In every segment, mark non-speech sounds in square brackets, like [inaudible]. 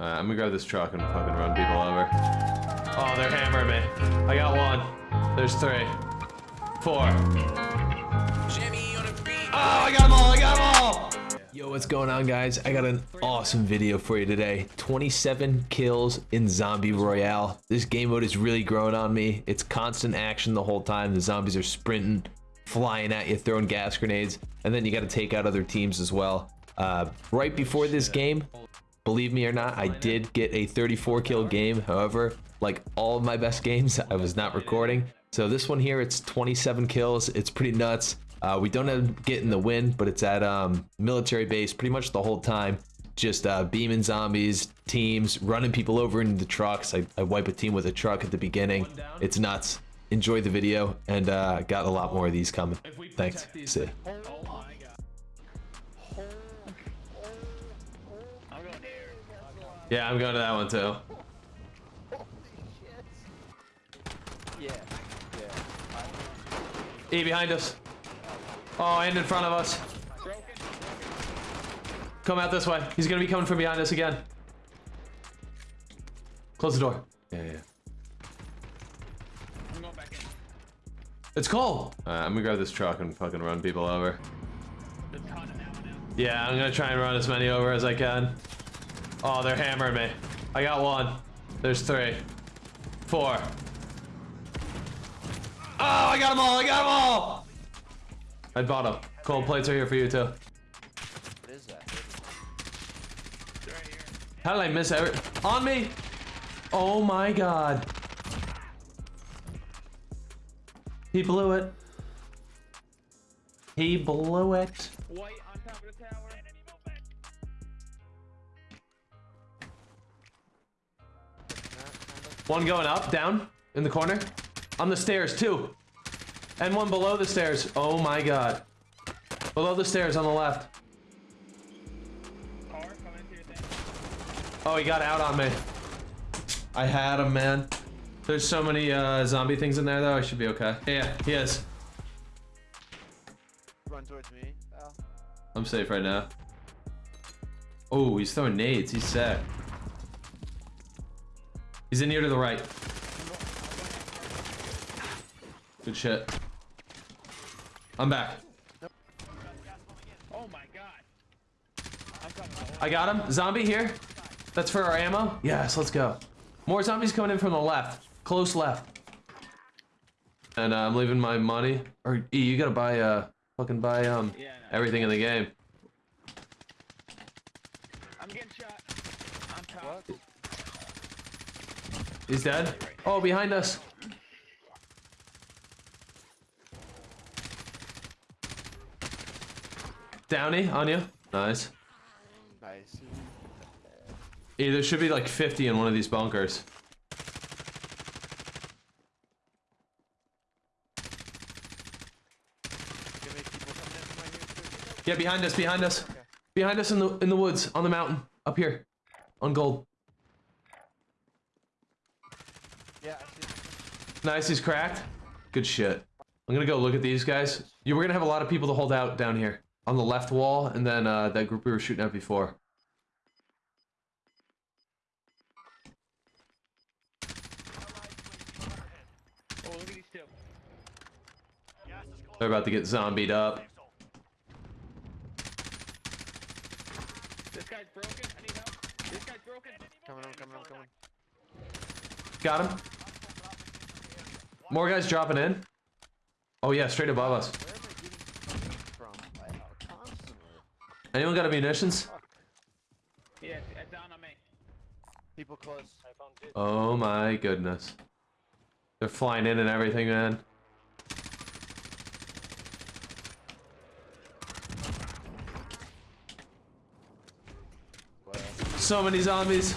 Alright, I'm gonna grab this truck and fucking run people over. Oh, they're hammering me. I got one. There's three. Four. Oh, I got them all! I got them all! Yo, what's going on, guys? I got an awesome video for you today. 27 kills in Zombie Royale. This game mode is really growing on me. It's constant action the whole time. The zombies are sprinting, flying at you, throwing gas grenades, and then you got to take out other teams as well. Uh, right before this game, believe me or not, I did get a 34 kill game. However, like all of my best games, I was not recording. So this one here, it's 27 kills. It's pretty nuts. Uh, we don't end up getting the win, but it's at um, military base pretty much the whole time. Just uh, beaming zombies, teams, running people over into the trucks. I, I wipe a team with a truck at the beginning. It's nuts. Enjoy the video, and uh, got a lot more of these coming. Thanks. See ya. Yeah, I'm going to that one too. Yeah, E behind us. Oh, and in front of us. Come out this way. He's gonna be coming from behind us again. Close the door. Yeah, yeah. I'm going back in. It's Cole. Alright, I'm gonna grab this truck and fucking run people over. There's a ton of now now. Yeah, I'm gonna try and run as many over as I can. Oh, they're hammering me. I got one. There's three. Four. Oh, I got them all. I got them all. I bought them. Cold plates are here for you too. What is that? Right here. How did I miss every- On me! Oh my god. He blew it. He blew it. One going up, down, in the corner. On the stairs, too. And one below the stairs. Oh my god. Below the stairs on the left. Car coming into your thing. Oh, he got out on me. I had him, man. There's so many uh, zombie things in there, though. I should be okay. Yeah, he is. Run towards me. Al. I'm safe right now. Oh, he's throwing nades. He's set. He's in here to the right. Good shit. I'm back. Oh my god. I got him. Zombie here. That's for our ammo. Yes, let's go. More zombies coming in from the left. Close left. And uh, I'm leaving my money. Or E, you gotta buy uh, fucking buy um everything in the game. I'm getting shot. I'm top. He's dead. Oh, behind us. Downy on you. Nice. Nice. E, there should be like 50 in one of these bunkers. Give me people coming in from right here too. Yeah, behind us, behind us. Behind us in the in the woods, on the mountain, up here. On gold. Yeah, Nice, he's cracked. Good shit. I'm gonna go look at these guys. You were gonna have a lot of people to hold out down here. On the left wall, and then uh, that group we were shooting at before. Oh, look at these two. They're about to get zombied up. This guy's broken. I need help. This guy's broken. Coming, I'm coming, I'm coming. Got him. More guys dropping in. Oh yeah, straight above us. Where am I getting from? Like, constantly. Anyone got a munitions? Yeah, it's down on me. People close. Oh my goodness. They're flying in and everything, man. So many zombies.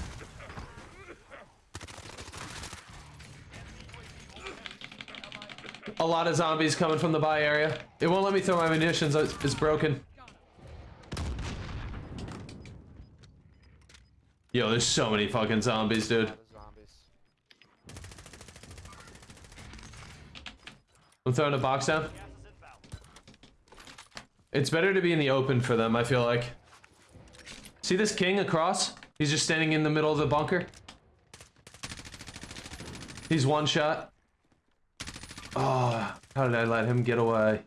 A lot of zombies coming from the buy area. It won't let me throw my munitions. It's, broken. Yo, there's so many fucking zombies, dude. I'm throwing a box down. It's better to be in the open for them, I feel like. See this king across? He's just standing in the middle of the bunker. He's one shot. Oh, how did I let him get away?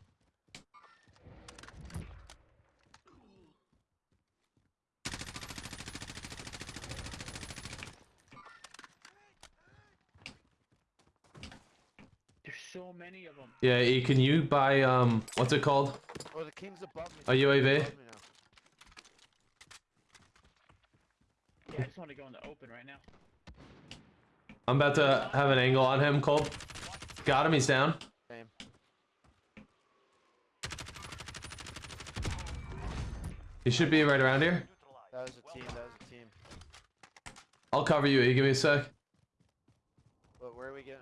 There's so many of them. Yeah, E, can you buy, um, what's it called? Oh, the king's above me. A UAV? Above me now. Yeah, I just want to go in the open right now. I'm about to have an angle on him, Cole. Got him, he's down. Same. He should be right around here. That was a team. That was a team. I'll cover you, E, give me a sec. But where are we getting?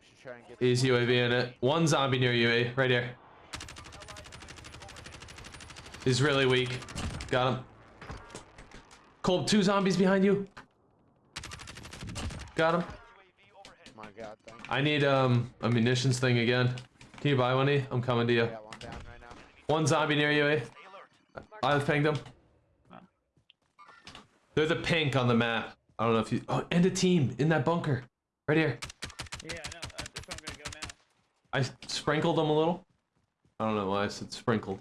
We should try and get. He's UAV in it. One zombie near you, E, right here. He's really weak. Got him. Cole, two zombies behind you. Got him. My God, thank you. I need um a munitions thing again. Can you buy one, E? I'm coming to you. I got one down right now. One zombie near you, eh? I pinged them. They're the pink on the map. I don't know if you. Oh, and a team in that bunker, right here. Yeah, I know. uh, That's where I'm gonna go now. I sprinkled them a little. I don't know why I said sprinkled.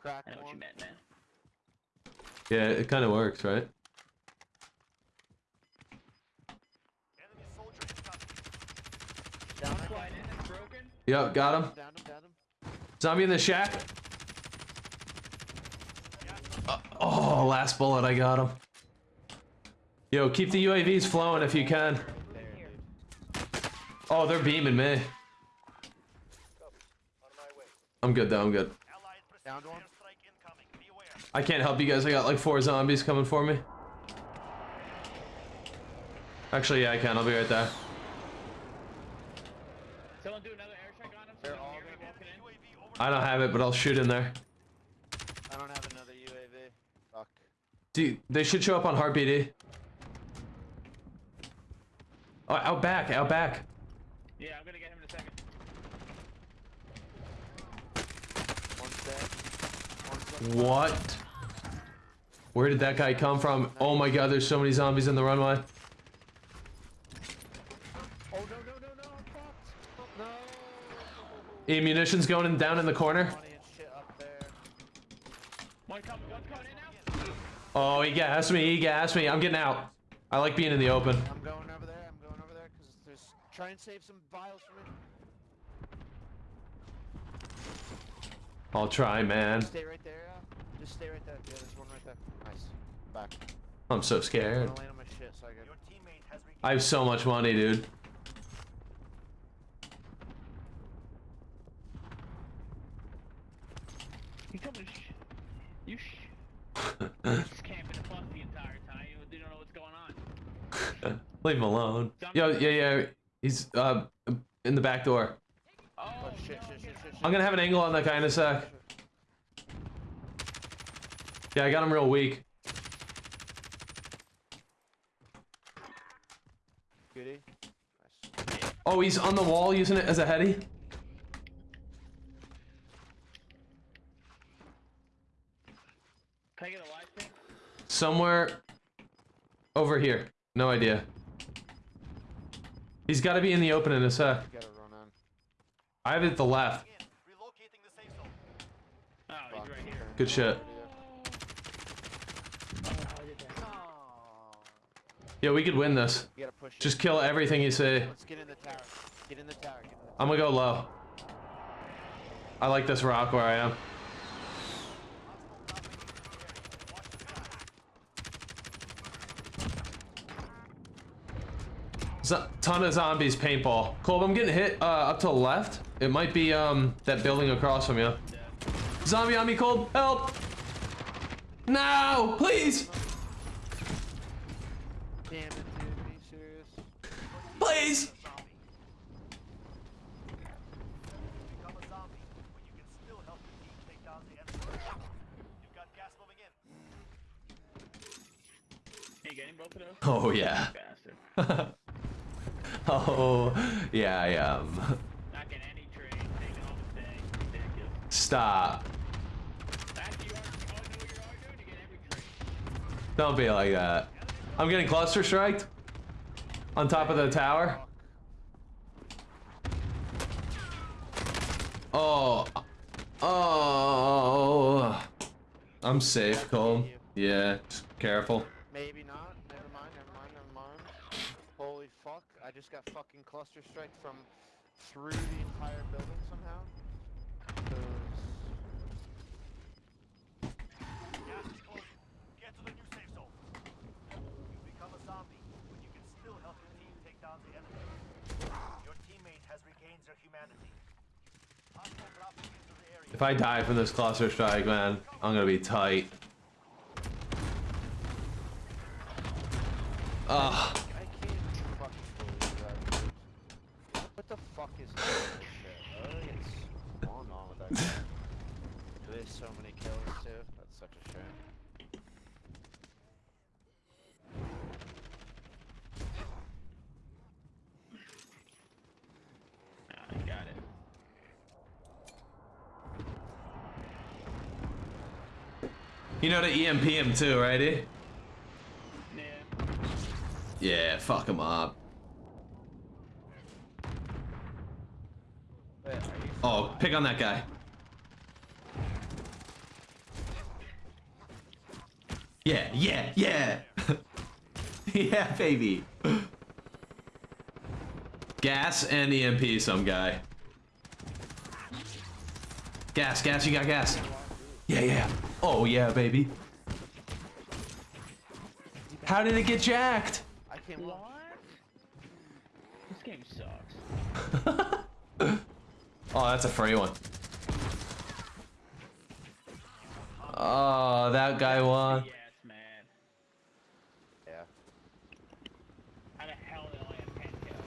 Crack I know what you meant, man. Yeah, it kind of works, right? Down Slide in, it's broken. Yep, got him. Down him. Down him. Zombie in the shack. Uh, oh, last bullet, I got him. Yo, keep the UAVs flowing if you can. Oh, they're beaming me. I'm good though, I'm good. I can't help you guys. I got like four zombies coming for me. Actually, yeah, I can. I'll be right there. Someone do another airstrike on him. They're Someone all hear me gonna- walking in. I don't have it, but I'll shoot in there. I don't have another UAV. Fuck. Dude, they should show up on Heartbeat. Oh, out back, out back. Yeah, I'm gonna get him in a second. One's dead. One's dead. What? Where did that guy come from? Oh my god, there's so many zombies in the runway. Oh no no no no! I'm fucked. No. E munitions going in, down in the corner. Money and shit up there. One coming, one's coming in now. Oh, he gassed me, he gassed me. I'm getting out. I like being in the open. I'm going over there. I'm going over there because there's. Try and save some vials for me. I'll try, man. Stay right there. Yeah. Just stay right there. Yeah, there's one right there. Nice. Back. I'm so scared. gonna land on my shit so I can. I have so much money, dude. You coming? Sh- you sh- [laughs] just camping the bus the entire time. You, you don't know what's going on. [laughs] Leave him alone. Yo, yeah, yeah. He's uh in the back door. Oh, Oh shit no, shit shit shit. shit. I'm gonna have an angle on that guy in a sec. Yeah, I got him real weak. Goody. Nice. Oh, he's on the wall using it as a heady. Can I get a live thing? Somewhere over here. No idea. He's got to be in the open in a sec. Gotta run on. I have it at the left. Oh, he's right here. Good shit. I did that. Yeah, we could win this. You gotta push. it. Just kill everything you say. Let's get in the tower. Get in the tower. Get in the I'm gonna go low. I like this rock where I am. Zo- ton of zombies paintball. Colb, I'm getting hit uh, up to the left. It might be um that building across from you. Zombie on me, Colb. Help! No! Please! Damn it, dude. Be serious. Please! Become a zombie, but you can still help your team take down the enemy. You've got gas moving in. Are you getting both of those? Oh yeah. [laughs] Oh [laughs] yeah, I am. Not getting any trade. Taking all the day. Ridiculous. Stop. Actually, you are. Oh, no, you are doing. You get every trade. Don't be like that. I'm getting cluster striked on top of the tower. Oh. Oh. I'm safe, Cole. Yeah, just careful. Maybe not. Never mind, never mind, never mind. Holy fuck. I just got fucking cluster strike from through the entire building somehow. 'Cause- Gas is closing. Get to the new safe zone. You become a zombie when you can still help your team take down the enemy. Your teammate has regained their humanity. If I die from this cluster strike, man, I'm gonna be tight. Ugh. I can't fucking believe that. dude. What the fuck is this shit? What is going on with that guy? Do they have so many kills too? That's such a shame. I got it. You know the EMP him too, right? eh? Yeah. Yeah, fuck him up. Wait, Oh, pick on that guy. Yeah, yeah, yeah. [laughs] yeah, baby. Gas and EMP some guy. Gas, gas, you got gas. Yeah, yeah. Oh, yeah, baby. How did it get jacked? I can't watch. This game sucks. [laughs] Oh, that's a free one. Oh, that guy won. Yes, man. Yeah. How the hell did I only have 10 kills?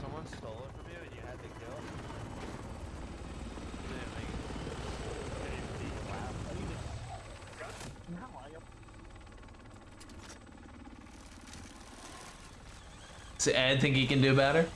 Someone stole it from you and you had to kill? You didn't make it. Wow. No, I got Does Ed think he can do better?